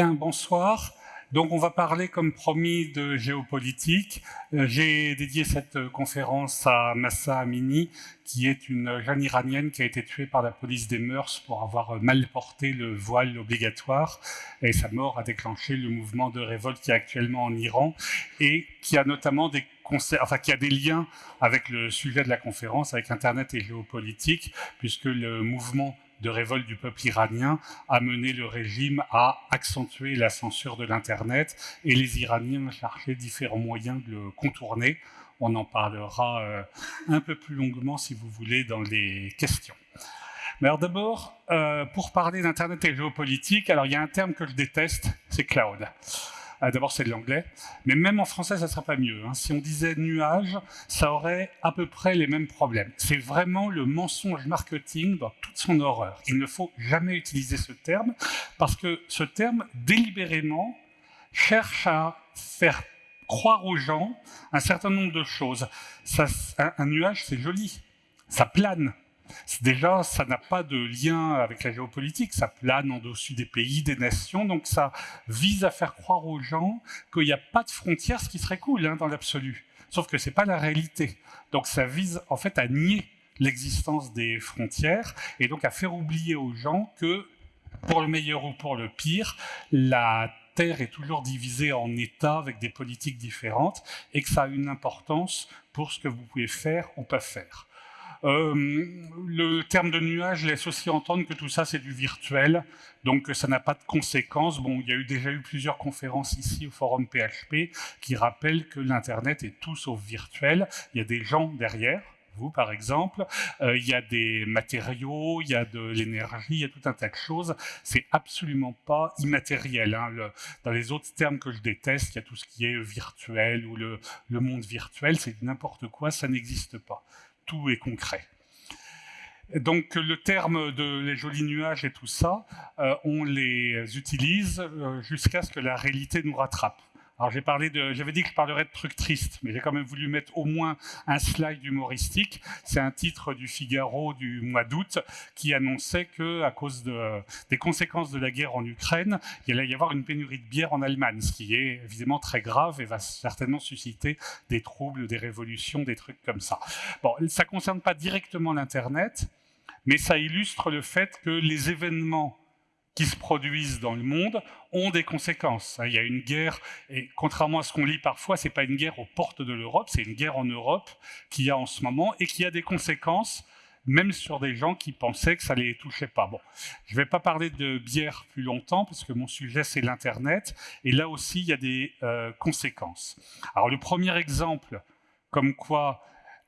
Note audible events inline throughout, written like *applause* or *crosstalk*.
Bien, bonsoir. Donc on va parler comme promis de géopolitique. Euh, j'ai dédié cette euh, conférence à Massa Amini, qui est une jeune iranienne qui a été tuée par la police des mœurs pour avoir euh, mal porté le voile obligatoire. Et sa mort a déclenché le mouvement de révolte qui est actuellement en Iran et qui a notamment des qui a des liens avec le sujet de la conférence, avec Internet et géopolitique, puisque le mouvement de révolte du peuple iranien a mené le régime à accentuer la censure de l'Internet et les Iraniens cherchaient différents moyens de le contourner. On en parlera euh, un peu plus longuement, si vous voulez, dans les questions. Mais alors d'abord, euh, pour parler d'Internet et géopolitique, alors il y a un terme que je déteste, c'est cloud. Ah, d'abord, c'est de l'anglais. Mais même en français, ça ne sera pas mieux. Hein. Si on disait nuage, ça aurait à peu près les mêmes problèmes. C'est vraiment le mensonge marketing dans toute son horreur. Il ne faut jamais utiliser ce terme parce que ce terme, délibérément, cherche à faire croire aux gens un certain nombre de choses. un nuage, c'est joli. Ça plane. Déjà, ça n'a pas de lien avec la géopolitique, ça plane en dessus des pays, des nations, donc ça vise à faire croire aux gens qu'il n'y a pas de frontières, ce qui serait cool hein, dans l'absolu. Sauf que ce n'est pas la réalité. Donc ça vise en fait à nier l'existence des frontières et donc à faire oublier aux gens que, pour le meilleur ou pour le pire, la Terre est toujours divisée en États avec des politiques différentes et que ça a une importance pour ce que vous pouvez faire ou pas faire. Euh, le terme de nuage laisse aussi entendre que tout ça c'est du virtuel, donc ça n'a pas de conséquences. Bon, il y a eu déjà eu plusieurs conférences ici au forum PHP qui rappellent que l'Internet est tout sauf virtuel. Il y a des gens derrière, vous par exemple, euh, il y a des matériaux, il y a de l'énergie, il y a tout un tas de choses. C'est absolument pas immatériel. Hein. dans les autres termes que je déteste, il y a tout ce qui est virtuel ou le, le monde virtuel, c'est n'importe quoi, ça n'existe pas tout est concret. Donc le terme de les jolis nuages et tout ça, euh, on les utilise euh, jusqu'à ce que la réalité nous rattrape. Alors j'avais dit que je parlerais de trucs tristes, mais j'ai quand même voulu mettre au moins un slide humoristique. C'est un titre du Figaro du mois d'août qui annonçait que, à cause de, des conséquences de la guerre en Ukraine, il allait y avoir une pénurie de bière en Allemagne, ce qui est évidemment très grave et va certainement susciter des troubles, des révolutions, des trucs comme ça. Bon, ça concerne pas directement l'internet, mais ça illustre le fait que les événements qui se produisent dans le monde ont des conséquences. Il y a une guerre, et contrairement à ce qu'on lit parfois, c'est pas une guerre aux portes de l'Europe, c'est une guerre en Europe qu'il y a en ce moment et qui a des conséquences même sur des gens qui pensaient que ça les touchait pas. Bon, je vais pas parler de bière plus longtemps parce que mon sujet c'est l'internet et là aussi il y a des euh, conséquences. Alors le premier exemple, comme quoi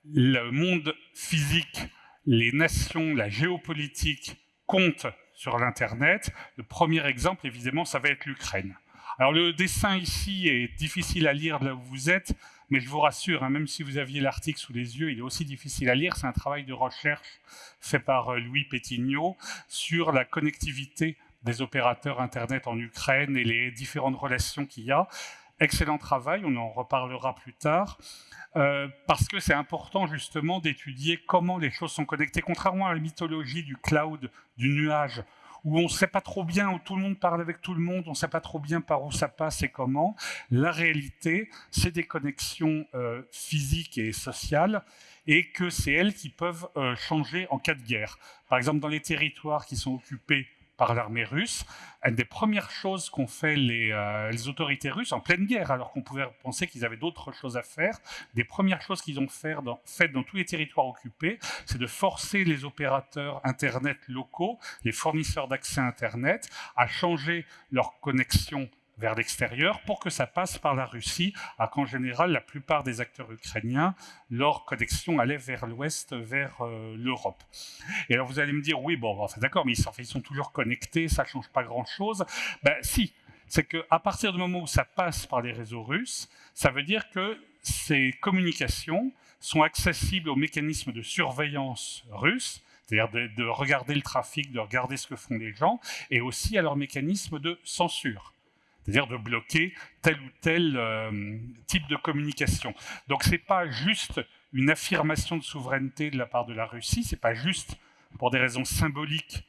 le monde physique, les nations, la géopolitique comptent sur l'Internet. Le premier exemple, évidemment, ça va être l'Ukraine. Alors le dessin ici est difficile à lire là où vous êtes, mais je vous rassure, hein, même si vous aviez l'article sous les yeux, il est aussi difficile à lire. C'est un travail de recherche fait par euh, Louis Pétignot sur la connectivité des opérateurs Internet en Ukraine et les différentes relations qu'il y a. Excellent travail, on en reparlera plus tard. Euh, parce que c'est important justement d'étudier comment les choses sont connectées, contrairement à la mythologie du cloud, du nuage, où on ne sait pas trop bien, où tout le monde parle avec tout le monde, on ne sait pas trop bien par où ça passe et comment. La réalité, c'est des connexions euh, physiques et sociales, et que c'est elles qui peuvent euh, changer en cas de guerre. Par exemple, dans les territoires qui sont occupés par l'armée russe. Une des premières choses qu'ont fait euh, les, autorités russes en pleine guerre, alors qu'on pouvait penser qu'ils avaient d'autres choses à faire, des premières choses qu'ils ont faites dans, dans tous les territoires occupés, c'est de forcer les opérateurs Internet locaux, les fournisseurs d'accès Internet, à changer leur connexion vers l'extérieur pour que ça passe par la Russie, alors qu'en général, la plupart des acteurs ukrainiens, leur connexion allait vers l'ouest, vers euh, l'Europe. Et alors vous allez me dire, oui, bon, enfin, d'accord, mais ils sont, toujours connectés, ça ne change pas grand-chose. Ben si, c'est qu'à partir du moment où ça passe par les réseaux russes, ça veut dire que ces communications sont accessibles aux mécanismes de surveillance russes, c'est-à-dire de, regarder le trafic, de regarder ce que font les gens, et aussi à leurs mécanismes de censure c'est-à-dire de bloquer tel ou tel euh, type de communication. Donc c'est pas juste une affirmation de souveraineté de la part de la Russie, c'est pas juste pour des raisons symboliques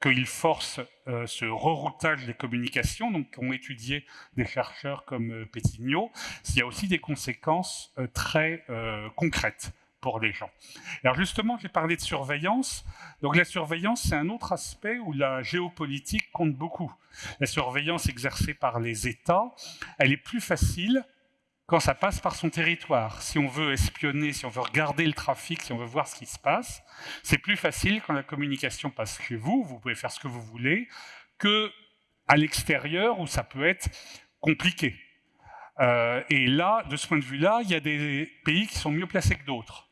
qu'il force euh, ce reroutage des communications, donc qu'ont étudié des chercheurs comme euh, Pétignot, il y a aussi des conséquences euh, très concrètes pour les gens. Alors justement, j'ai parlé de surveillance. Donc la surveillance, c'est un autre aspect où la géopolitique compte beaucoup. La surveillance exercée par les États, elle est plus facile quand ça passe par son territoire. Si on veut espionner, si on veut regarder le trafic, si on veut voir ce qui se passe, c'est plus facile quand la communication passe chez vous, vous pouvez faire ce que vous voulez, que à l'extérieur où ça peut être compliqué. Euh, et là, de ce point de vue-là, il y a des pays qui sont mieux placés que d'autres.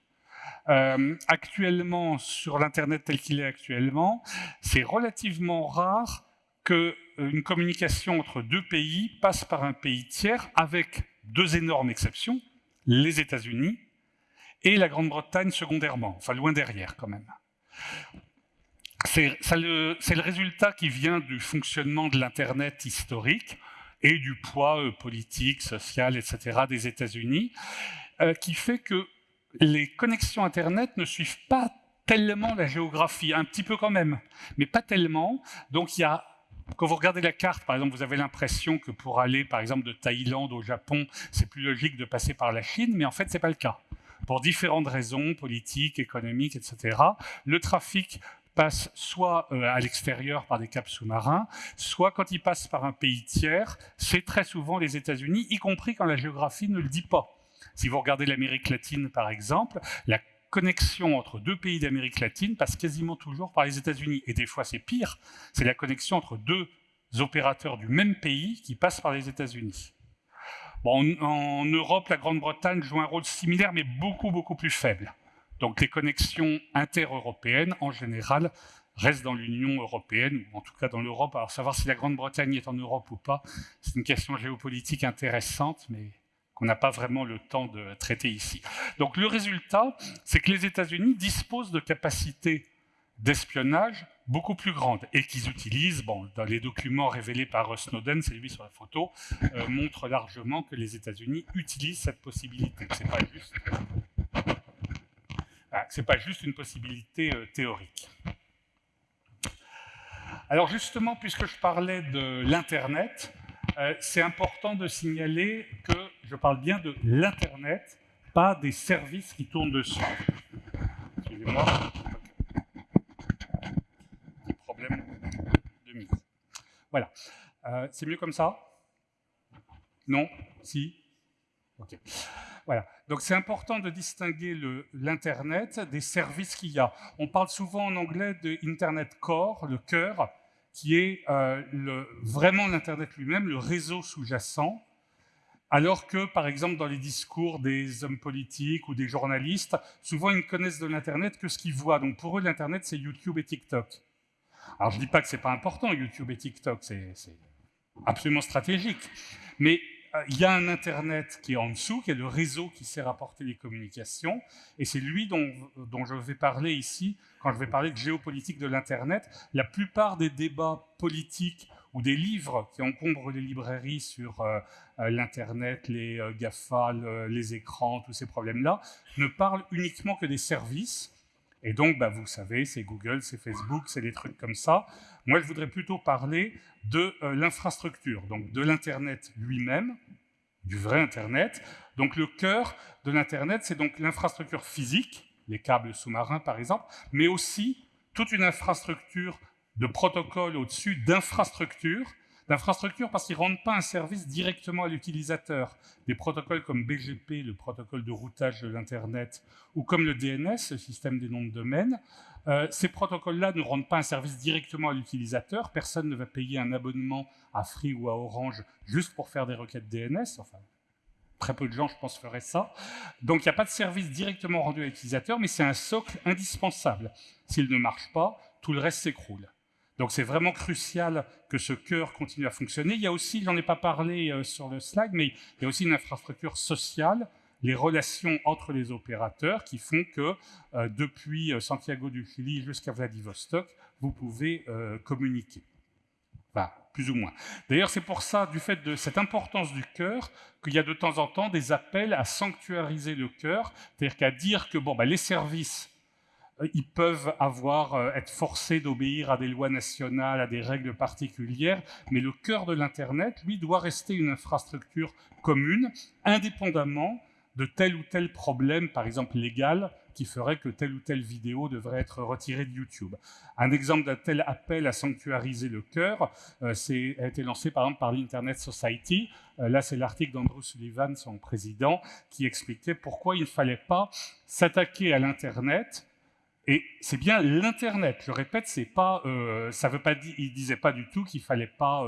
Euh, actuellement, sur l'Internet tel qu'il est actuellement, c'est relativement rare qu'une euh, communication entre deux pays passe par un pays tiers avec deux énormes exceptions, les États-Unis et la Grande-Bretagne secondairement, enfin loin derrière quand même. C'est le, résultat qui vient du fonctionnement de l'Internet historique et du poids euh, politique, social, etc. des États-Unis, qui fait que les connexions Internet ne suivent pas tellement la géographie, un petit peu quand même, mais pas tellement. Donc quand vous regardez la carte, par exemple, vous avez l'impression que pour aller, par exemple, de Thaïlande au Japon, c'est plus logique de passer par la Chine, mais en fait, ce n'est pas le cas. Pour différentes raisons, politiques, économiques, etc., le trafic passe soit euh, à l'extérieur par des caps sous-marins, soit quand il passe par un pays tiers, c'est très souvent les États-Unis, y compris quand la géographie ne le dit pas. Si vous regardez l'Amérique latine, par exemple, la connexion entre deux pays d'Amérique latine passe quasiment toujours par les États-Unis. Et des fois, c'est pire, c'est la connexion entre deux opérateurs du même pays qui passent par les États-Unis. En, Europe, la Grande-Bretagne joue un rôle similaire, mais beaucoup, beaucoup plus faible. Donc les connexions inter-européennes, en général, restent dans l'Union européenne, ou en tout cas dans l'Europe. Alors savoir si la Grande-Bretagne est en Europe ou pas, c'est une question géopolitique intéressante, mais qu'on n'a pas vraiment le temps de traiter ici. Donc le résultat, c'est que les États-Unis disposent de capacités d'espionnage beaucoup plus grandes et qu'ils utilisent, bon, dans les documents révélés par Snowden, c'est lui sur la photo, euh, montre largement que les États-Unis utilisent cette possibilité. C'est pas juste, ah, pas juste une possibilité euh, théorique. Alors justement, puisque je parlais de l'Internet, euh, c'est important de signaler que je parle bien de l'Internet, pas des services qui tournent dessus. Excusez-moi. Problème de mise. Voilà. Euh, c'est mieux comme ça? Non? Si? Ok. Voilà. Donc c'est important de distinguer l'Internet des services qu'il y a. On parle souvent en anglais de Internet Core, le cœur, qui est euh, vraiment l'Internet lui-même, le réseau sous-jacent, alors que, par exemple, dans les discours des hommes politiques ou des journalistes, souvent ils ne connaissent de l'Internet que ce qu'ils voient. Donc pour eux, l'Internet, c'est YouTube et TikTok. Alors je ne dis pas que ce n'est pas important, YouTube et TikTok, c'est absolument stratégique. Mais il y a un Internet qui est en dessous, qui est le réseau qui sert à porter les communications, et c'est lui dont, dont, je vais parler ici quand je vais parler de géopolitique de l'Internet. La plupart des débats politiques ou des livres qui encombrent les librairies sur euh, euh, l'Internet, les GAFA, les écrans, tous ces problèmes-là, ne parlent uniquement que des services, et donc, bah, vous savez, c'est Google, c'est Facebook, c'est des trucs comme ça. Moi, je voudrais plutôt parler de euh, l'infrastructure, donc de l'Internet lui-même, du vrai Internet. Donc le cœur de l'Internet, c'est donc l'infrastructure physique, les câbles sous-marins par exemple, mais aussi toute une infrastructure de protocoles au-dessus d'infrastructures L'infrastructure, parce qu'ils ne rendent pas un service directement à l'utilisateur. Des protocoles comme BGP, le protocole de routage de l'Internet, ou comme le DNS, le système des noms de domaine, euh, ces protocoles-là ne rendent pas un service directement à l'utilisateur. Personne ne va payer un abonnement à Free ou à Orange juste pour faire des requêtes DNS. Enfin, très peu de gens, je pense, feraient ça. Donc, il n'y a pas de service directement rendu à l'utilisateur, mais c'est un socle indispensable. S'il ne marche pas, tout le reste s'écroule. Donc c'est vraiment crucial que ce cœur continue à fonctionner. Il y a aussi, j'en ai pas parlé euh, sur le slide, mais il y a aussi une infrastructure sociale, les relations entre les opérateurs qui font que euh, depuis euh, Santiago du Chili jusqu'à Vladivostok, vous pouvez communiquer. Enfin, plus ou moins. D'ailleurs, c'est pour ça, du fait de cette importance du cœur, qu'il y a de temps en temps des appels à sanctuariser le cœur, c'est-à-dire qu'à dire que bon, bah, les services ils peuvent avoir, euh, être forcés d'obéir à des lois nationales, à des règles particulières, mais le cœur de l'Internet, lui, doit rester une infrastructure commune, indépendamment de tel ou tel problème, par exemple légal, qui ferait que telle ou telle vidéo devrait être retirée de YouTube. Un exemple d'un tel appel à sanctuariser le cœur euh, a été lancé par exemple par l'Internet Society. Euh, là, c'est l'article d'Andrew Sullivan, son président, qui expliquait pourquoi il ne fallait pas s'attaquer à l'Internet et c'est bien l'Internet. Je répète, c'est pas, euh, ça veut pas dire, il disait pas du tout qu'il fallait pas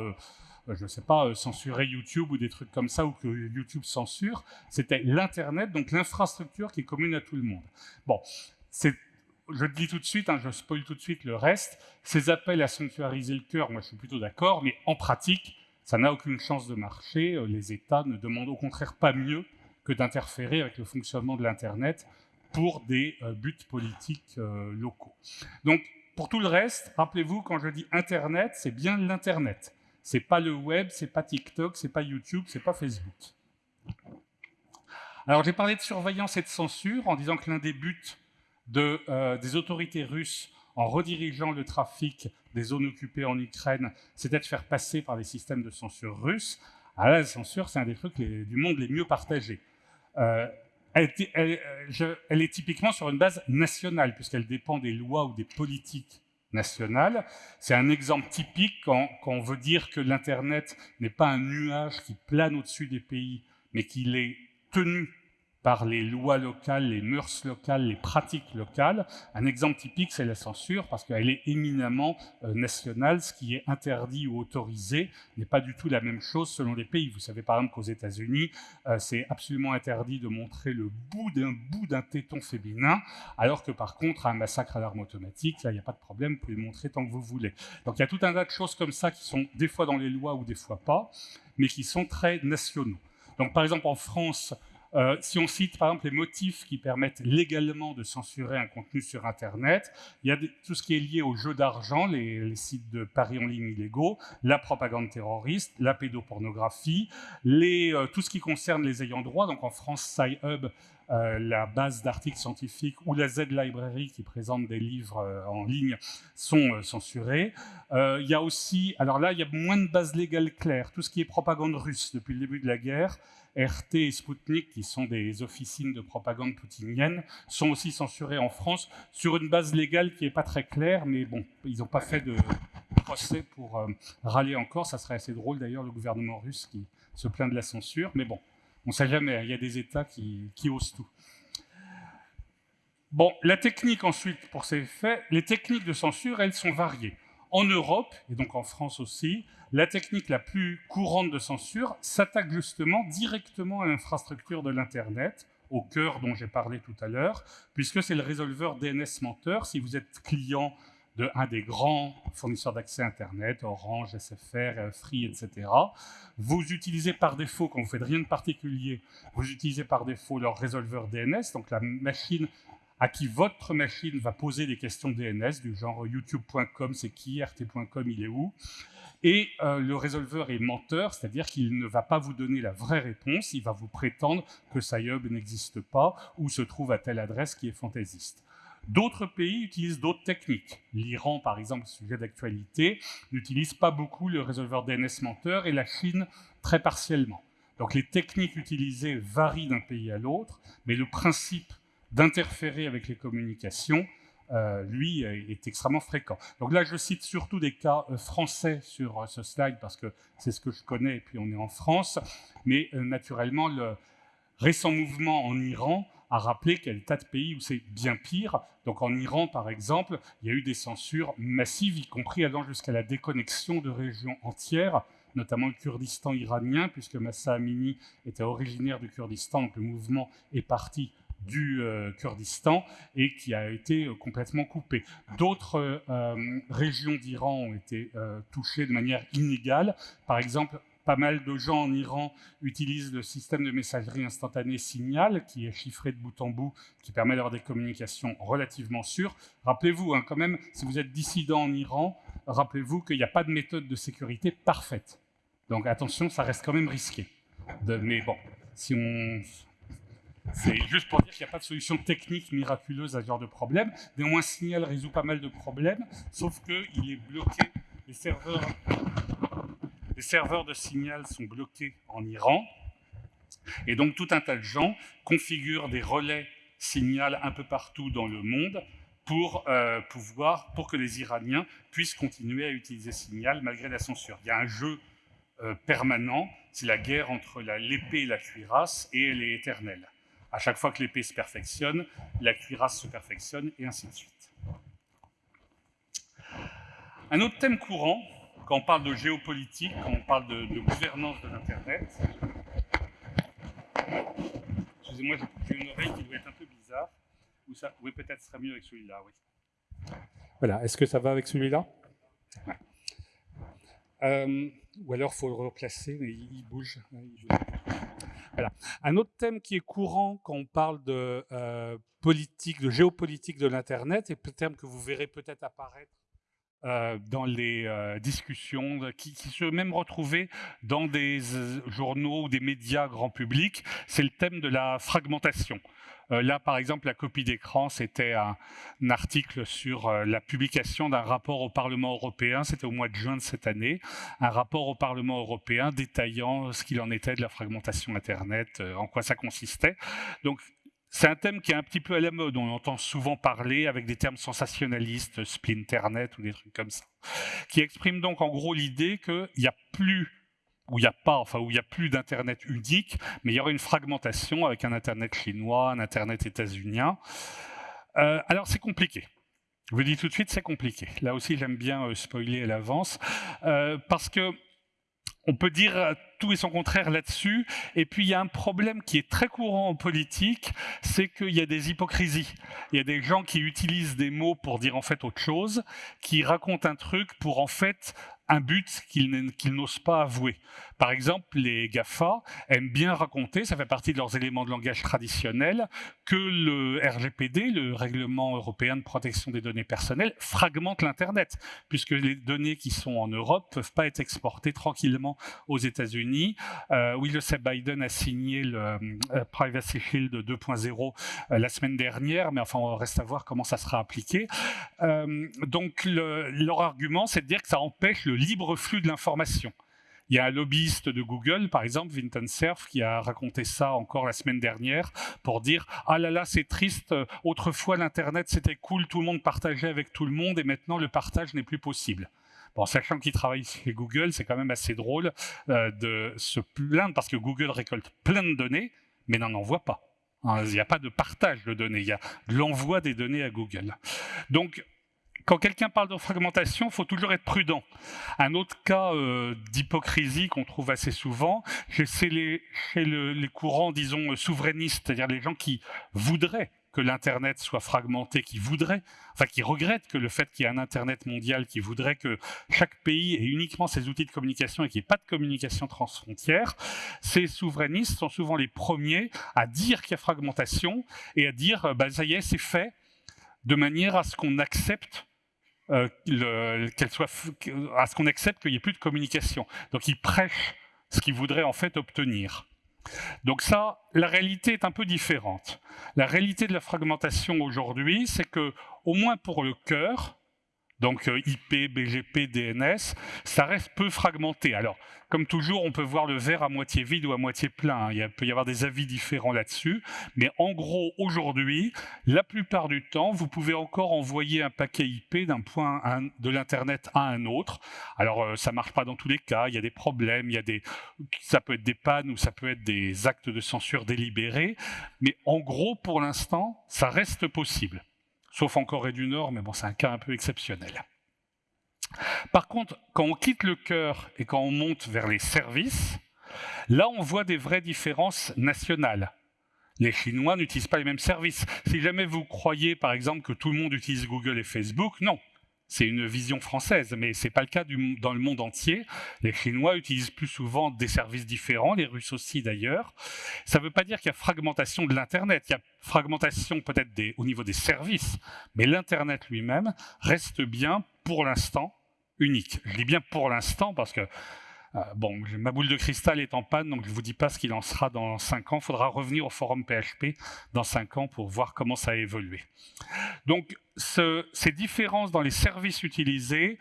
euh, je sais pas, euh, censurer YouTube ou des trucs comme ça, ou que YouTube censure, c'était l'Internet, donc l'infrastructure qui est commune à tout le monde. Bon, je le dis tout de suite, hein, je spoil tout de suite le reste, ces appels à sanctuariser le cœur, moi je suis plutôt d'accord, mais en pratique, ça n'a aucune chance de marcher. Euh, les États ne demandent au contraire pas mieux que d'interférer avec le fonctionnement de l'Internet pour des buts politiques locaux. Donc, pour tout le reste, rappelez-vous, quand je dis Internet, c'est bien l'Internet. C'est pas le web, c'est pas TikTok, c'est pas YouTube, c'est pas Facebook. Alors j'ai parlé de surveillance et de censure en disant que l'un des buts euh, des autorités russes en redirigeant le trafic des zones occupées en Ukraine, c'était de faire passer par les systèmes de censure russes. Alors la censure, c'est un des trucs du monde les mieux partagés. Euh, elle, elle, est typiquement sur une base nationale, puisqu'elle dépend des lois ou des politiques nationale. C'est un exemple typique quand, quand, on veut dire que l'Internet n'est pas un nuage qui plane au-dessus des pays, mais qu'il est tenu par les lois locales, les mœurs locales, les pratiques locales. Un exemple typique, c'est la censure, parce qu'elle est éminemment euh, nationale. Ce qui est interdit ou autorisé n'est pas du tout la même chose selon les pays. Vous savez par exemple qu'aux États-Unis, euh, c'est absolument interdit de montrer le bout d'un bout d'un téton féminin, alors que par contre, un massacre à l'arme automatique, là, il n'y a pas de problème, vous pouvez le montrer tant que vous voulez. Donc il y a tout un tas de choses comme ça qui sont des fois dans les lois ou des fois pas, mais qui sont très nationaux. Donc par exemple en France, euh, si on cite par exemple les motifs qui permettent légalement de censurer un contenu sur Internet, il y a tout ce qui est lié aux jeux d'argent, les, sites de paris en ligne illégaux, la propagande terroriste, la pédopornographie, euh, tout ce qui concerne les ayants droit. Donc en France, SciHub, euh, la base d'articles scientifiques ou la Z-Library qui présente des livres en ligne sont censurés. il y a aussi, alors là, il y a moins de bases légales claires. Tout ce qui est propagande russe depuis le début de la guerre, RT et Sputnik, qui sont des officines de propagande poutinienne, sont aussi censurés en France sur une base légale qui n'est pas très claire, mais bon, ils n'ont pas fait de procès pour euh, râler encore. Ça serait assez drôle d'ailleurs, le gouvernement russe qui se plaint de la censure, mais bon, on ne sait jamais, il y a des États qui, qui osent tout. Bon, la technique ensuite pour ces faits, les techniques de censure, elles sont variées. En Europe, et donc en France aussi, la technique la plus courante de censure s'attaque justement directement à l'infrastructure de l'Internet, au cœur dont j'ai parlé tout à l'heure, puisque c'est le résolveur DNS menteur. Si vous êtes client de un des grands fournisseurs d'accès Internet, Orange, SFR, Free, etc., vous utilisez par défaut, quand vous faites rien de particulier, vous utilisez par défaut leur résolveur DNS, donc la machine à qui votre machine va poser des questions DNS du genre youtube.com, c'est qui, rt.com, il est où et euh, le résolveur est menteur, c'est-à-dire qu'il ne va pas vous donner la vraie réponse, il va vous prétendre que SciHub n'existe pas ou se trouve à telle adresse qui est fantaisiste. D'autres pays utilisent d'autres techniques. L'Iran, par exemple, sujet d'actualité, n'utilise pas beaucoup le résolveur DNS menteur et la Chine très partiellement. Donc les techniques utilisées varient d'un pays à l'autre, mais le principe d'interférer avec les communications euh, lui, est extrêmement fréquent. Donc là, je cite surtout des cas euh, français sur euh, ce slide parce que c'est ce que je connais et puis on est en France. Mais naturellement, le récent mouvement en Iran a rappelé qu'il y a des tas de pays où c'est bien pire. Donc en Iran, par exemple, il y a eu des censures massives, y compris allant jusqu'à la déconnexion de régions entières, notamment le Kurdistan iranien, puisque Massa Amini était originaire du Kurdistan, donc le mouvement est parti du euh, Kurdistan et qui a été euh, complètement coupé. D'autres euh, régions d'Iran ont été touchées de manière inégale. Par exemple, pas mal de gens en Iran utilisent le système de messagerie instantanée Signal, qui est chiffré de bout en bout, qui permet d'avoir des communications relativement sûres. Rappelez-vous, hein, quand même, si vous êtes dissident en Iran, rappelez-vous qu'il n'y a pas de méthode de sécurité parfaite. Donc attention, ça reste quand même risqué. Mais bon, C'est juste pour dire qu'il n'y a pas de solution technique miraculeuse à ce genre de problème. Néanmoins, Signal résout pas mal de problèmes, sauf qu'il est bloqué. Les serveurs, les serveurs de Signal sont bloqués en Iran. Et donc, tout un tas de gens configurent des relais Signal un peu partout dans le monde pour euh, pouvoir, pour que les Iraniens puissent continuer à utiliser Signal malgré la censure. Il y a un jeu euh, permanent, c'est la guerre entre l'épée et la cuirasse, et elle est éternelle. À chaque fois que l'épée se perfectionne, la cuirasse se perfectionne, et ainsi de suite. Un autre thème courant, quand on parle de géopolitique, quand on parle de, de gouvernance de l'Internet, excusez-moi, j'ai une oreille qui doit être un peu bizarre, ou ça, oui, peut-être ce serait mieux avec celui-là, oui. Voilà, est-ce que ça va avec celui-là? Euh, Ou alors, il faut le replacer, mais il, bouge. Voilà. Un autre thème qui est courant quand on parle de euh, politique, de géopolitique de l'Internet, et un terme que vous verrez peut-être apparaître euh, dans les euh, discussions, qui, qui, se même retrouver dans des journaux ou des médias grand public, c'est le thème de la fragmentation. Euh, là, par exemple, la copie d'écran, c'était un, article sur euh, la publication d'un rapport au Parlement européen, c'était au mois de juin de cette année, un rapport au Parlement européen détaillant ce qu'il en était de la fragmentation Internet, euh, en quoi ça consistait. Donc, c'est un thème qui est un petit peu à la mode, on entend souvent parler avec des termes sensationnalistes, splinternet ou des trucs comme ça, qui exprime donc en gros l'idée qu'il n'y a plus où il n'y a pas, enfin où il y a plus d'internet unique, mais il y aura une fragmentation avec un internet chinois, un internet états-unien. Euh, alors c'est compliqué. Je vous dis tout de suite, c'est compliqué. Là aussi, j'aime bien euh, spoiler à l'avance, euh, parce que on peut dire tout et son contraire là-dessus. Et puis, il y a un problème qui est très courant en politique, c'est qu'il y a des hypocrisies. Il y a des gens qui utilisent des mots pour dire en fait autre chose, qui racontent un truc pour en fait un but qu'ils n'osent pas avouer. Par exemple, les GAFA aiment bien raconter, ça fait partie de leurs éléments de langage traditionnels, que le RGPD, le Règlement européen de protection des données personnelles, fragmente l'Internet, puisque les données qui sont en Europe ne peuvent pas être exportées tranquillement aux États-Unis. Euh, oui, le sait, Biden a signé le euh, Privacy Shield 2.0 euh, la semaine dernière, mais enfin, on reste à voir comment ça sera appliqué. Euh, donc, le, leur argument, c'est de dire que ça empêche le libre flux de l'information. Il y a un lobbyiste de Google, par exemple, Vinton Cerf, qui a raconté ça encore la semaine dernière pour dire « Ah là là, c'est triste, autrefois l'Internet c'était cool, tout le monde partageait avec tout le monde et maintenant le partage n'est plus possible ». Bon, sachant qu'il travaille chez Google, c'est quand même assez drôle euh, de se plaindre parce que Google récolte plein de données, mais n'en envoie pas. Hein, il n'y a pas de partage de données, il y a de l'envoi des données à Google. Donc, quand quelqu'un parle de fragmentation, il faut toujours être prudent. Un autre cas euh, d'hypocrisie qu'on trouve assez souvent, c'est les, les courants, disons, souverainistes, c'est-à-dire les gens qui voudraient que l'Internet soit fragmenté, qui voudraient, enfin qui regrettent que le fait qu'il y ait un Internet mondial, qui voudrait que chaque pays ait uniquement ses outils de communication et qu'il n'y ait pas de communication transfrontière, ces souverainistes sont souvent les premiers à dire qu'il y a fragmentation et à dire, bah, ça y est, c'est fait, de manière à ce qu'on accepte euh, qu'elle soit, à ce qu'on accepte qu'il n'y ait plus de communication. Donc ils prêchent ce qu'ils voudraient en fait obtenir. Donc ça, la réalité est un peu différente. La réalité de la fragmentation aujourd'hui, c'est que, au moins pour le cœur, donc euh, IP, BGP, DNS, ça reste peu fragmenté. Alors, comme toujours, on peut voir le verre à moitié vide ou à moitié plein. Hein. Il peut y avoir des avis différents là-dessus. Mais en gros, aujourd'hui, la plupart du temps, vous pouvez encore envoyer un paquet IP d'un point de l'Internet à un autre. Alors, euh, ça marche pas dans tous les cas. Il y a des problèmes, il y a des, ça peut être des pannes ou ça peut être des actes de censure délibérés. Mais en gros, pour l'instant, ça reste possible sauf en Corée du Nord, mais bon, c'est un cas un peu exceptionnel. Par contre, quand on quitte le cœur et quand on monte vers les services, là, on voit des vraies différences nationales. Les Chinois n'utilisent pas les mêmes services. Si jamais vous croyez, par exemple, que tout le monde utilise Google et Facebook, non. C'est une vision française, mais ce n'est pas le cas dans le monde entier. Les Chinois utilisent plus souvent des services différents, les Russes aussi d'ailleurs. Ça ne veut pas dire qu'il y a fragmentation de l'Internet. Il y a fragmentation peut-être au niveau des services, mais l'Internet lui-même reste bien, pour l'instant, unique. Je dis bien pour l'instant parce que Euh, bon, ma boule de cristal est en panne, donc je ne vous dis pas ce qu'il en sera dans 5 ans. Il faudra revenir au forum PHP dans 5 ans pour voir comment ça a évolué. Donc, ces différences dans les services utilisés,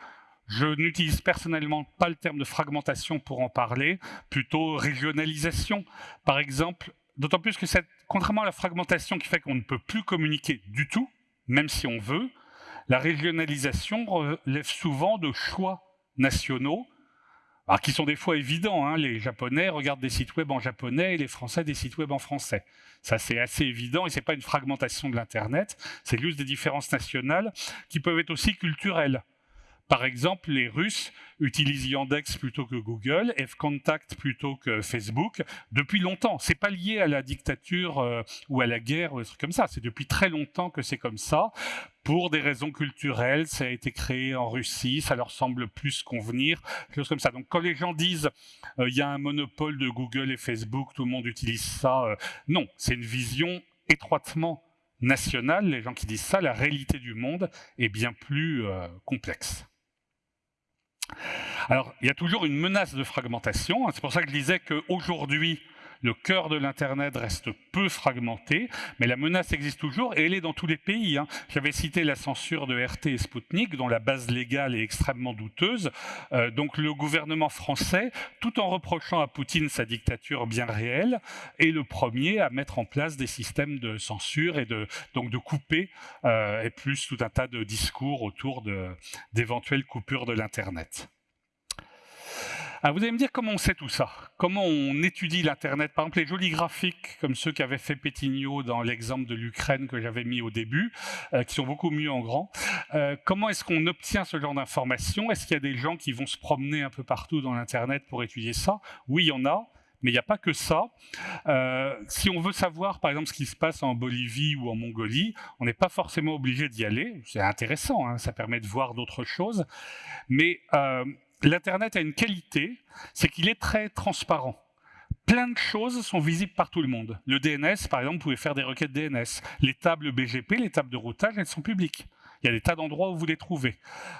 je n'utilise personnellement pas le terme de fragmentation pour en parler, plutôt régionalisation. Par exemple, d'autant plus que cette, contrairement à la fragmentation qui fait qu'on ne peut plus communiquer du tout, même si on veut, la régionalisation relève souvent de choix nationaux alors, qui sont des fois évidents. Hein. Les Japonais regardent des sites web en japonais et les Français des sites web en français. Ça, c'est assez évident et c'est pas une fragmentation de l'Internet. C'est juste des différences nationales qui peuvent être aussi culturelles. Par exemple, les Russes utilisent Yandex plutôt que Google, F-Contact plutôt que Facebook, depuis longtemps. C'est pas lié à la dictature euh, ou à la guerre ou des trucs comme ça. C'est depuis très longtemps que c'est comme ça. Pour des raisons culturelles, ça a été créé en Russie, ça leur semble plus convenir, choses comme ça. Donc quand les gens disent euh, il y a un monopole de Google et Facebook, tout le monde utilise ça, euh, non, c'est une vision étroitement nationale. Les gens qui disent ça, la réalité du monde est bien plus complexe. Alors, il y a toujours une menace de fragmentation. Hein. C'est pour ça que je disais qu'aujourd'hui, le cœur de l'Internet reste peu fragmenté, mais la menace existe toujours et elle est dans tous les pays. Hein. J'avais cité la censure de RT et Sputnik, dont la base légale est extrêmement douteuse. Euh, donc le gouvernement français, tout en reprochant à Poutine sa dictature bien réelle, est le premier à mettre en place des systèmes de censure et de, donc de couper, euh, et plus tout un tas de discours autour d'éventuelles coupures de l'Internet. Ah, vous allez me dire comment on sait tout ça? Comment on étudie l'Internet? Par exemple, les jolis graphiques, comme ceux qu'avait fait Pétignot dans l'exemple de l'Ukraine que j'avais mis au début, euh, qui sont beaucoup mieux en grand. Euh, comment est-ce qu'on obtient ce genre d'informations? Est-ce qu'il y a des gens qui vont se promener un peu partout dans l'Internet pour étudier ça? Oui, il y en a. Mais il n'y a pas que ça. Euh, si on veut savoir, par exemple, ce qui se passe en Bolivie ou en Mongolie, on n'est pas forcément obligé d'y aller. C'est intéressant, hein, ça permet de voir d'autres choses. Mais l'Internet a une qualité, c'est qu'il est très transparent. Plein de choses sont visibles par tout le monde. Le DNS, par exemple, vous pouvez faire des requêtes DNS. Les tables BGP, les tables de routage, elles sont publiques. Il y a des tas d'endroits où vous les trouvez.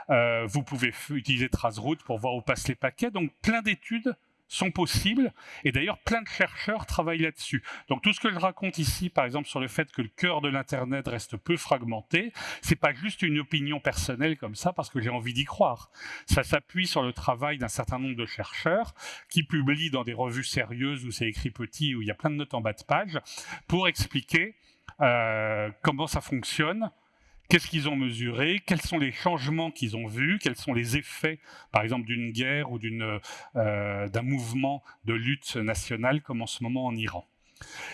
Euh, vous pouvez utiliser Traceroute pour voir où passent les paquets. Donc, plein d'études sont possibles, et d'ailleurs plein de chercheurs travaillent là-dessus. Donc tout ce que je raconte ici, par exemple sur le fait que le cœur de l'Internet reste peu fragmenté, c'est pas juste une opinion personnelle comme ça parce que j'ai envie d'y croire. Ça s'appuie sur le travail d'un certain nombre de chercheurs qui publient dans des revues sérieuses où c'est écrit petit, où il y a plein de notes en bas de page, pour expliquer euh, comment ça fonctionne, Qu'est-ce qu'ils ont mesuré? Quels sont les changements qu'ils ont vus? Quels sont les effets, par exemple, d'une guerre ou euh, d'un mouvement de lutte nationale comme en ce moment en Iran?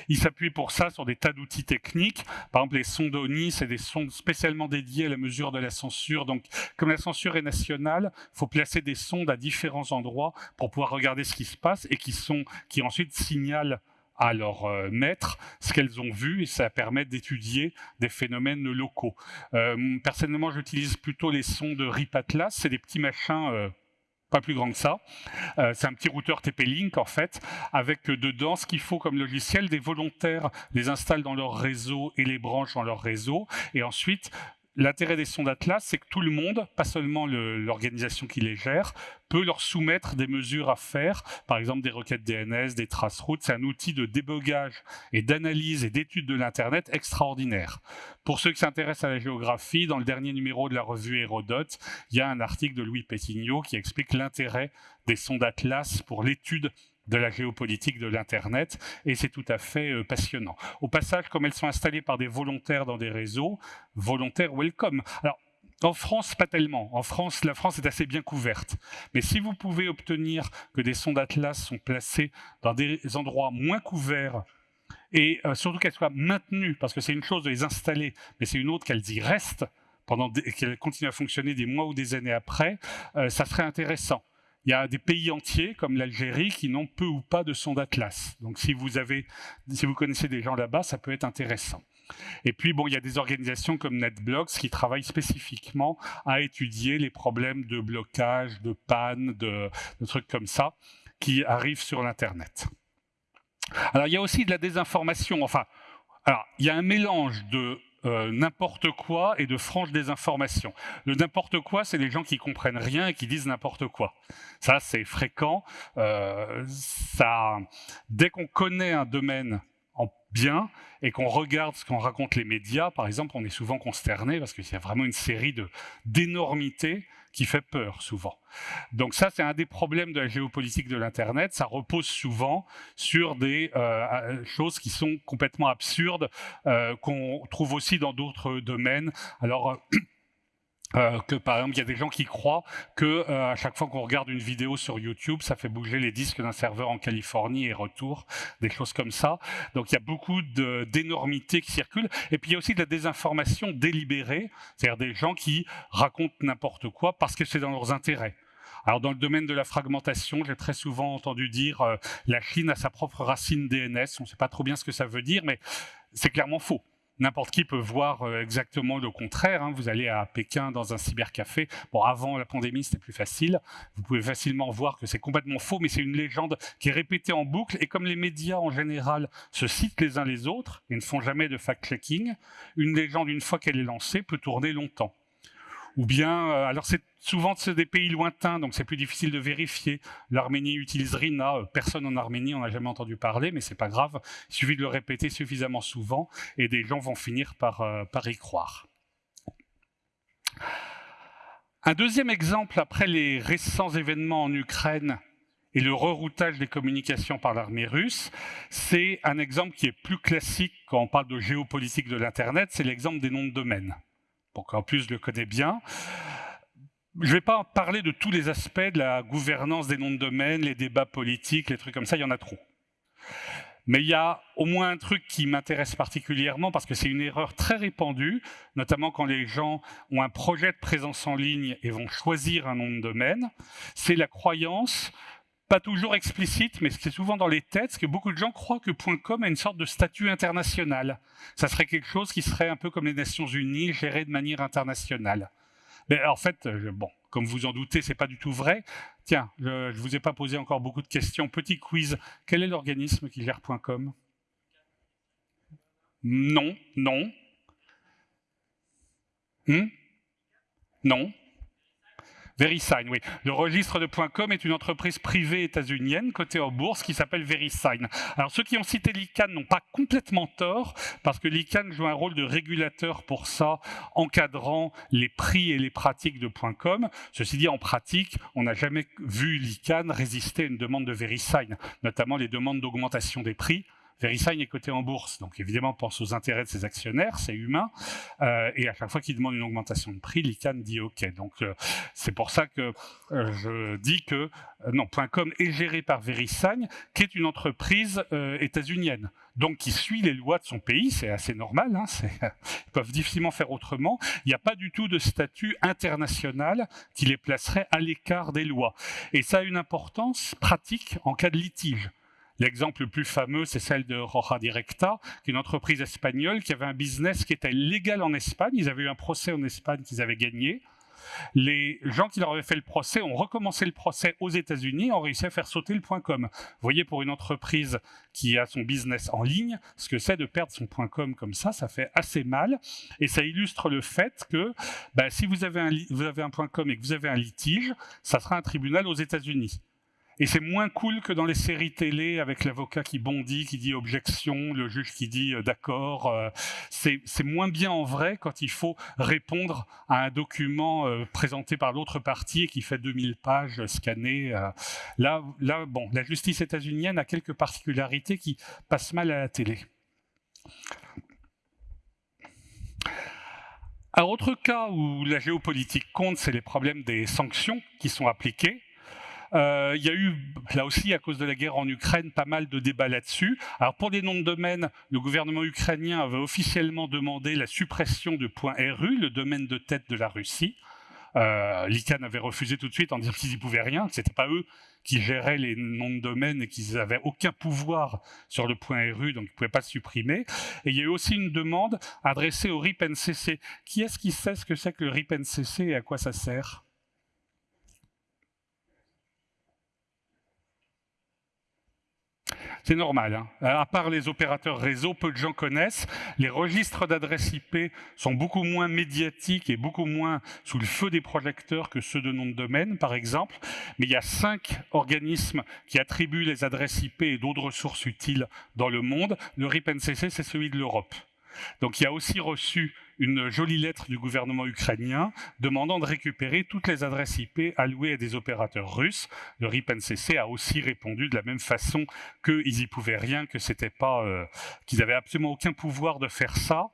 Ils s'appuient pour ça sur des tas d'outils techniques. Par exemple, les sondes ONI, c'est des sondes spécialement dédiées à la mesure de la censure. Donc, comme la censure est nationale, il faut placer des sondes à différents endroits pour pouvoir regarder ce qui se passe et qui, sont, qui ensuite signalent à leur euh, maître ce qu'elles ont vu et ça permet d'étudier des phénomènes locaux. Euh, personnellement, j'utilise plutôt les sons de RIP Atlas, c'est des petits machins euh, pas plus grands que ça. c'est un petit routeur TP-Link en fait, avec dedans ce qu'il faut comme logiciel, des volontaires les installent dans leur réseau et les branchent dans leur réseau, et ensuite L'intérêt des sondes Atlas, c'est que tout le monde, pas seulement l'organisation qui les gère, peut leur soumettre des mesures à faire, par exemple des requêtes DNS, des traces routes. C'est un outil de débogage et d'analyse et d'étude de l'Internet extraordinaire. Pour ceux qui s'intéressent à la géographie, dans le dernier numéro de la revue Hérodote, il y a un article de Louis Pétignot qui explique l'intérêt des sondes Atlas pour l'étude de la géopolitique de l'Internet, et c'est tout à fait euh, passionnant. Au passage, comme elles sont installées par des volontaires dans des réseaux, volontaires welcome. Alors, en France, pas tellement. En France, la France est assez bien couverte. Mais si vous pouvez obtenir que des sondes Atlas sont placées dans des endroits moins couverts, et euh, surtout qu'elles soient maintenues, parce que c'est une chose de les installer, mais c'est une autre qu'elles y restent, pendant qu'elles continuent à fonctionner des mois ou des années après, euh, ça serait intéressant. Il y a des pays entiers, comme l'Algérie, qui n'ont peu ou pas de sondes Atlas. Donc si vous, avez, si vous connaissez des gens là-bas, ça peut être intéressant. Et puis, bon, il y a des organisations comme NetBlocks qui travaillent spécifiquement à étudier les problèmes de blocage, de panne, de, de trucs comme ça, qui arrivent sur l'Internet. Alors, il y a aussi de la désinformation. Enfin, alors, il y a un mélange de euh, n'importe quoi et de franche désinformation. Le n'importe quoi, c'est les gens qui comprennent rien et qui disent n'importe quoi. Ça, c'est fréquent. Euh, ça, dès qu'on connaît un domaine en bien et qu'on regarde ce qu'en racontent les médias, par exemple, on est souvent consterné parce qu'il y a vraiment une série d'énormités qui fait peur souvent. Donc ça, c'est un des problèmes de la géopolitique de l'Internet. Ça repose souvent sur des euh, choses qui sont complètement absurdes, euh, qu'on trouve aussi dans d'autres domaines. Alors, *clears throat* euh, que par exemple, il y a des gens qui croient que euh, à chaque fois qu'on regarde une vidéo sur YouTube, ça fait bouger les disques d'un serveur en Californie et retour, des choses comme ça. Donc il y a beaucoup d'énormités qui circulent. Et puis il y a aussi de la désinformation délibérée, c'est-à-dire des gens qui racontent n'importe quoi parce que c'est dans leurs intérêts. Alors dans le domaine de la fragmentation, j'ai très souvent entendu dire euh, la Chine a sa propre racine DNS. On ne sait pas trop bien ce que ça veut dire, mais c'est clairement faux. N'importe qui peut voir euh, exactement le contraire. Hein. Vous allez à Pékin dans un cybercafé. Bon, avant la pandémie, c'était plus facile. Vous pouvez facilement voir que c'est complètement faux, mais c'est une légende qui est répétée en boucle. Et comme les médias en général se citent les uns les autres et ne font jamais de fact-checking, une légende, une fois qu'elle est lancée, peut tourner longtemps. Ou bien, euh, alors c'est souvent des pays lointains, donc c'est plus difficile de vérifier. L'Arménie utilise RINA, euh, personne en Arménie n'en a jamais entendu parler, mais c'est pas grave, il suffit de le répéter suffisamment souvent et des gens vont finir par, euh, par y croire. Un deuxième exemple, après les récents événements en Ukraine et le reroutage des communications par l'armée russe, c'est un exemple qui est plus classique quand on parle de géopolitique de l'Internet, c'est l'exemple des noms de domaine. En plus, je le connais bien. Je ne vais pas parler de tous les aspects de la gouvernance des noms de domaine, les débats politiques, les trucs comme ça, il y en a trop. Mais il y a au moins un truc qui m'intéresse particulièrement parce que c'est une erreur très répandue, notamment quand les gens ont un projet de présence en ligne et vont choisir un nom de domaine, c'est la croyance pas toujours explicite, mais c'est souvent dans les têtes, que beaucoup de gens croient que .com a une sorte de statut international. Ça serait quelque chose qui serait un peu comme les Nations Unies, géré de manière internationale. Mais en fait, bon, comme vous en doutez, c'est pas du tout vrai. Tiens, je, ne vous ai pas posé encore beaucoup de questions. Petit quiz. Quel est l'organisme qui gère .com? Non, non. Hmm? Non. VeriSign, oui. Le registre de .com est une entreprise privée états-unienne cotée en bourse qui s'appelle VeriSign. Alors ceux qui ont cité l'ICANN n'ont pas complètement tort parce que l'ICANN joue un rôle de régulateur pour ça, encadrant les prix et les pratiques de .com. Ceci dit, en pratique, on n'a jamais vu l'ICANN résister à une demande de VeriSign, notamment les demandes d'augmentation des prix. VeriSign est coté en bourse, donc évidemment pense aux intérêts de ses actionnaires, c'est humain, euh, et à chaque fois qu'il demande une augmentation de prix, l'ICANN dit OK. Donc euh, c'est pour ça que euh, je dis que non, .com est géré par VeriSign, qui est une entreprise états-unienne, donc qui suit les lois de son pays, c'est assez normal, hein, *laughs* ils peuvent difficilement faire autrement. Il n'y a pas du tout de statut international qui les placerait à l'écart des lois. Et ça a une importance pratique en cas de litige. L'exemple le plus fameux, c'est celle de Roja Directa, qui est une entreprise espagnole qui avait un business qui était légal en Espagne. Ils avaient eu un procès en Espagne qu'ils avaient gagné. Les gens qui leur avaient fait le procès ont recommencé le procès aux États-Unis ont réussi à faire sauter le .com. Vous voyez, pour une entreprise qui a son business en ligne, ce que c'est de perdre son .com comme ça, ça fait assez mal. Et ça illustre le fait que bah, si vous avez, un, vous avez un .com et que vous avez un litige, ça sera un tribunal aux États-Unis. Et c'est moins cool que dans les séries télé avec l'avocat qui bondit, qui dit objection, le juge qui dit euh, d'accord. Euh, c'est moins bien en vrai quand il faut répondre à un document euh, présenté par l'autre partie et qui fait 2000 pages scannées. là, bon, la justice états-unienne a quelques particularités qui passent mal à la télé. Un autre cas où la géopolitique compte, c'est les problèmes des sanctions qui sont appliquées. Euh, il y a eu, là aussi, à cause de la guerre en Ukraine, pas mal de débats là-dessus. Alors pour les noms de domaine, le gouvernement ukrainien avait officiellement demandé la suppression de .ru, le domaine de tête de la Russie. Euh, avait refusé tout de suite en disant qu'ils n'y pouvaient rien, que c'était pas eux qui géraient les noms de domaine et qu'ils n'avaient aucun pouvoir sur le .ru, donc ils ne pouvaient pas le supprimer. Et il y a eu aussi une demande adressée au RIP-NCC. Qui est-ce qui sait ce que c'est que le RIP-NCC et à quoi ça sert? C'est normal. Hein. Euh, à part les opérateurs réseau, peu de gens connaissent. Les registres d'adresses IP sont beaucoup moins médiatiques et beaucoup moins sous le feu des projecteurs que ceux de nom de domaine, par exemple. Mais il y a cinq organismes qui attribuent les adresses IP et d'autres ressources utiles dans le monde. Le RIP-NCC, c'est celui de l'Europe. Donc il a aussi reçu une jolie lettre du gouvernement ukrainien demandant de récupérer toutes les adresses IP allouées à des opérateurs russes. Le RIP-NCC a aussi répondu de la même façon qu'ils y pouvaient rien, que c'était pas, euh, qu'ils avaient absolument aucun pouvoir de faire ça.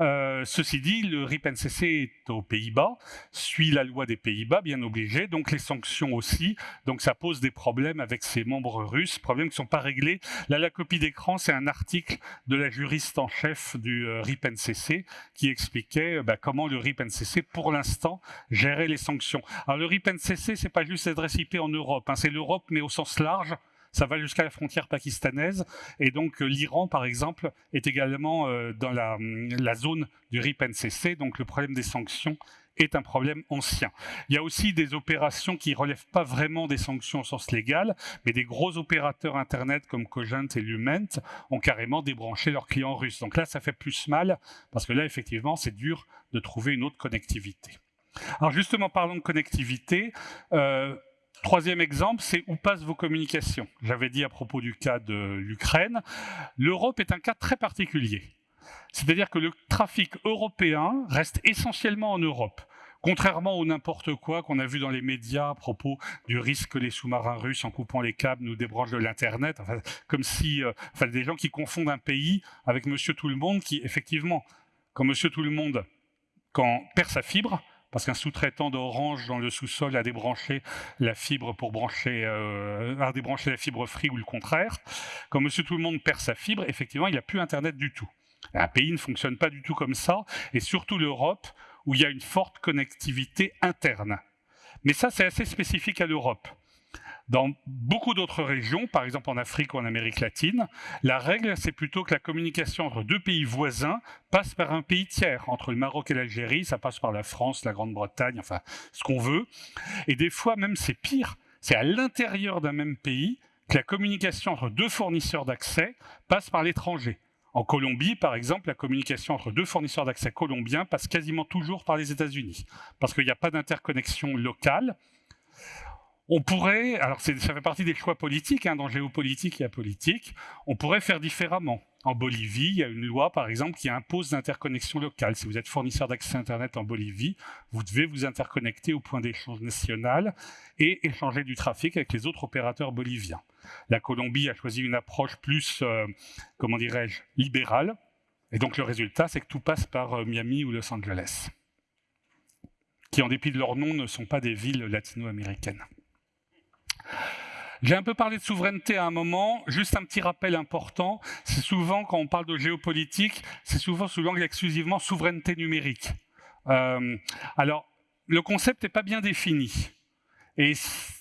Euh, ceci dit, le RIP-NCC est aux Pays-Bas, suit la loi des Pays-Bas, bien obligé, donc les sanctions aussi. Donc ça pose des problèmes avec ses membres russes, problèmes qui ne sont pas réglés. Là, la copie d'écran, c'est un article de la juriste en chef du euh, RIP-NCC qui expliquait euh, bah, comment le RIP-NCC, pour l'instant, gérait les sanctions. Alors le RIP-NCC, c'est pas juste l'adresse IP en Europe, hein, c'est l'Europe, mais au sens large, ça va jusqu'à la frontière pakistanaise. Et donc euh, l'Iran, par exemple, est également euh, dans la, la, zone du RIP-NCC. Donc le problème des sanctions est un problème ancien. Il y a aussi des opérations qui ne relèvent pas vraiment des sanctions au sens légal, mais des gros opérateurs Internet comme Cogent et Lument ont carrément débranché leurs clients russes. Donc là, ça fait plus mal, parce que là, effectivement, c'est dur de trouver une autre connectivité. Alors justement, parlons de connectivité. Euh, troisième exemple, c'est où passent vos communications? J'avais dit à propos du cas de l'Ukraine, l'Europe est un cas très particulier. C'est-à-dire que le trafic européen reste essentiellement en Europe. Contrairement au n'importe quoi qu'on a vu dans les médias à propos du risque que les sous-marins russes, en coupant les câbles, nous débranchent de l'Internet, comme si, euh, enfin, des gens qui confondent un pays avec Monsieur Tout-le-Monde, qui effectivement, quand Monsieur Tout-le-Monde, perd sa fibre, parce qu'un sous-traitant d'Orange dans le sous-sol a débranché la fibre pour brancher, euh, a débranché la fibre free ou le contraire. Quand Monsieur Tout-le-Monde perd sa fibre, effectivement, il n'y a plus Internet du tout. Un pays ne fonctionne pas du tout comme ça, et surtout l'Europe, où il y a une forte connectivité interne. Mais ça, c'est assez spécifique à l'Europe. Dans beaucoup d'autres régions, par exemple en Afrique ou en Amérique latine, la règle, c'est plutôt que la communication entre deux pays voisins passe par un pays tiers. Entre le Maroc et l'Algérie, ça passe par la France, la Grande-Bretagne, enfin, ce qu'on veut. Et des fois, même, c'est pire. C'est à l'intérieur d'un même pays que la communication entre deux fournisseurs d'accès passe par l'étranger. En Colombie, par exemple, la communication entre deux fournisseurs d'accès colombiens passe quasiment toujours par les États-Unis, parce qu'il n'y a pas d'interconnexion locale. On pourrait, alors ça fait partie des choix politiques, hein, dans géopolitique et politique, on pourrait faire différemment. En Bolivie, il y a une loi, par exemple, qui impose l'interconnexion locale. Si vous êtes fournisseur d'accès Internet en Bolivie, vous devez vous interconnecter au point d'échange national et échanger du trafic avec les autres opérateurs boliviens. La Colombie a choisi une approche plus, euh, comment dirais-je, libérale. Et donc le résultat, c'est que tout passe par euh, Miami ou Los Angeles, qui en dépit de leur nom ne sont pas des villes latino-américaines. J'ai un peu parlé de souveraineté à un moment, juste un petit rappel important, c'est souvent, quand on parle de géopolitique, c'est souvent sous l'angle exclusivement souveraineté numérique. Euh, alors, le concept n'est pas bien défini. Et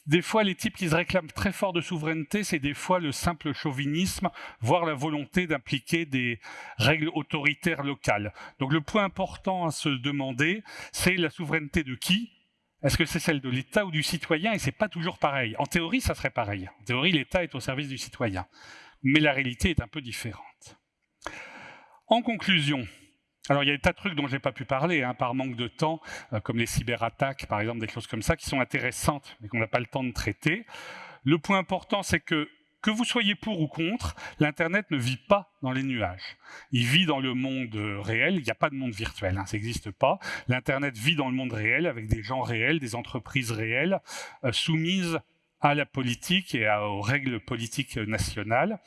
des fois, les types qui se réclament très fort de souveraineté, c'est des fois le simple chauvinisme, voire la volonté d'impliquer des règles autoritaires locales. Donc le point important à se demander, c'est la souveraineté de qui? Est-ce que c'est celle de l'État ou du citoyen? Et c'est pas toujours pareil. En théorie, ça serait pareil. En théorie, l'État est au service du citoyen. Mais la réalité est un peu différente. En conclusion, alors il y a des tas de trucs dont je n'ai pas pu parler, hein, par manque de temps, euh, comme les cyberattaques, par exemple, des choses comme ça, qui sont intéressantes, mais qu'on n'a pas le temps de traiter. Le point important, c'est que que vous soyez pour ou contre, l'Internet ne vit pas dans les nuages. Il vit dans le monde réel, il n'y a pas de monde virtuel, hein, ça n'existe pas. L'Internet vit dans le monde réel, avec des gens réels, des entreprises réelles, euh, soumises à la politique et aux règles politiques nationales.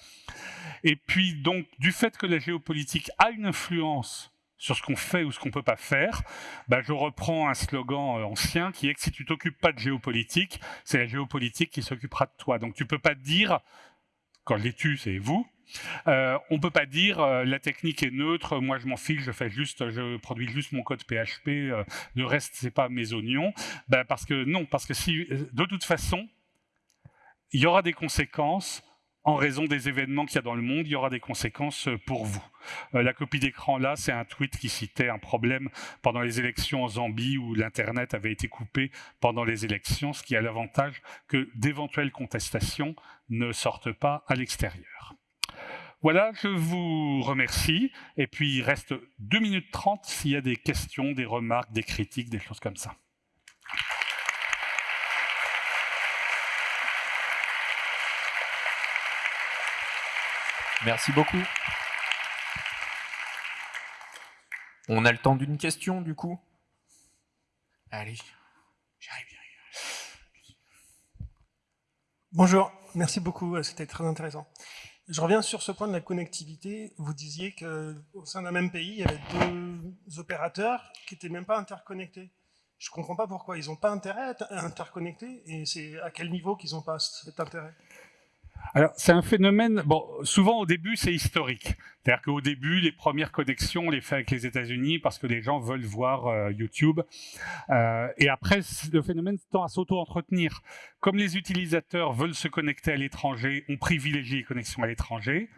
Et puis donc, du fait que la géopolitique a une influence sur ce qu'on fait ou ce qu'on peut pas faire, bah, je reprends un slogan euh, ancien qui est que si tu t'occupes pas de géopolitique, c'est la géopolitique qui s'occupera de toi. Donc tu peux pas dire, quand je les tue, c'est vous, euh, on peut pas dire euh, la technique est neutre, moi je m'en fiche, je fais juste, je produis juste mon code PHP, euh, le reste c'est pas mes oignons. Ben, parce que non, parce que si de toute façon, il y aura des conséquences en raison des événements qu'il y a dans le monde, il y aura des conséquences euh, pour vous. Euh, la copie d'écran là, c'est un tweet qui citait un problème pendant les élections en Zambie où l'Internet avait été coupé pendant les élections, ce qui a l'avantage que d'éventuelles contestations ne sortent pas à l'extérieur. Voilà, je vous remercie. Et puis, il reste 2 minutes 30 s'il y a des questions, des remarques, des critiques, des choses comme ça. Merci beaucoup. On a le temps d'une question, du coup Allez, j'arrive. Bonjour, merci beaucoup, c'était très intéressant. Je reviens sur ce point de la connectivité. Vous disiez qu'au sein d'un même pays, il y avait deux opérateurs qui n'étaient même pas interconnectés. Je ne comprends pas pourquoi. Ils n'ont pas intérêt à être interconnectés et c'est à quel niveau qu'ils n'ont pas cet intérêt alors, c'est un phénomène, bon, souvent au début, c'est historique. C'est-à-dire qu'au début, les premières connexions, on les fait avec les États-Unis parce que les gens veulent voir euh, YouTube. Euh, et après, le phénomène tend à s'auto-entretenir. Comme les utilisateurs veulent se connecter à l'étranger, on privilégie les connexions à l'étranger.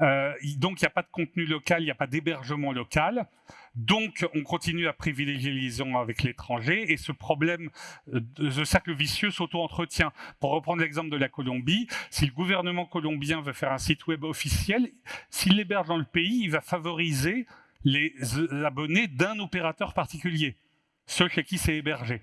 Euh, donc, il n'y a pas de contenu local, il n'y a pas d'hébergement local. Donc, on continue à privilégier les liaisons avec l'étranger et ce problème euh, de cercle vicieux s'auto-entretient. Pour reprendre l'exemple de la Colombie, si le gouvernement colombien veut faire un site web officiel, s'il l'héberge dans le pays, il va favoriser les abonnés d'un opérateur particulier, ceux chez qui c'est hébergé.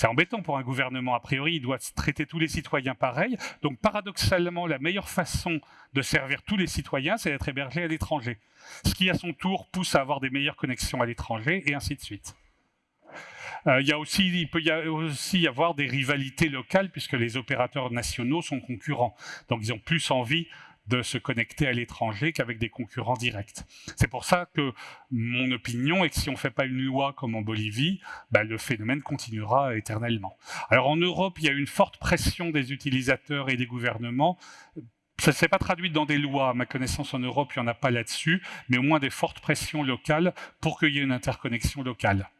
C'est embêtant pour un gouvernement, a priori, il doit traiter tous les citoyens pareil. Donc paradoxalement, la meilleure façon de servir tous les citoyens, c'est d'être hébergé à l'étranger. Ce qui, à son tour, pousse à avoir des meilleures connexions à l'étranger, et ainsi de suite. Euh, il, y a aussi, il peut y aussi y avoir des rivalités locales, puisque les opérateurs nationaux sont concurrents. Donc ils ont plus envie de se connecter à l'étranger qu'avec des concurrents directs. C'est pour ça que mon opinion est que si on ne fait pas une loi comme en Bolivie, bah, le phénomène continuera éternellement. Alors en Europe, il y a une forte pression des utilisateurs et des gouvernements ça ne s'est pas traduit dans des lois, à ma connaissance en Europe, il n'y en a pas là-dessus, mais au moins des fortes pressions locales pour qu'il y ait une interconnexion locale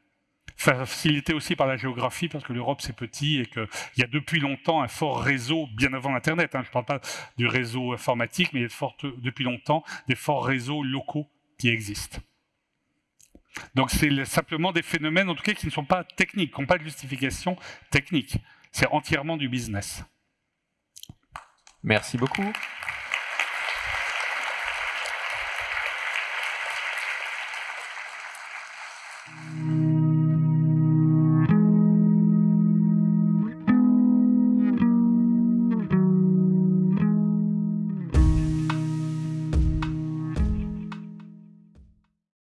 facilité aussi par la géographie, parce que l'Europe c'est petit et qu'il y a depuis longtemps un fort réseau, bien avant Internet, hein, je ne parle pas du réseau informatique, mais il y a depuis longtemps des forts réseaux locaux qui existent. Donc c'est simplement des phénomènes, en tout cas, qui ne sont pas techniques, qui n'ont pas de justification technique. C'est entièrement du business. Merci beaucoup.